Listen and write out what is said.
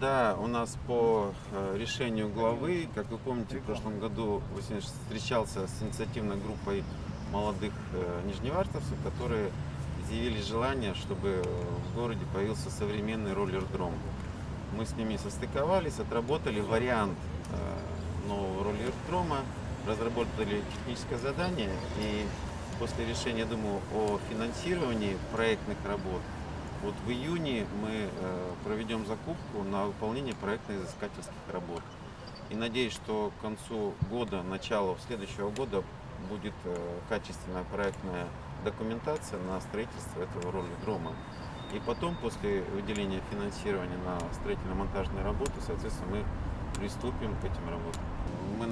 Да, у нас по э, решению главы, как вы помните, в прошлом году встречался с инициативной группой молодых э, нижневартовцев, которые изъявили желание, чтобы в городе появился современный роллер-дром. Мы с ними состыковались, отработали вариант э, нового роллер-дрома, разработали техническое задание и после решения, думаю, о финансировании проектных работ, вот в июне мы э, проведем закупку на выполнение проектно-изыскательских работ. И надеюсь, что к концу года, началу следующего года будет э, качественная проектная документация на строительство этого роллер-дрома. И потом, после выделения финансирования на строительно-монтажные работы, соответственно, мы приступим к этим работам.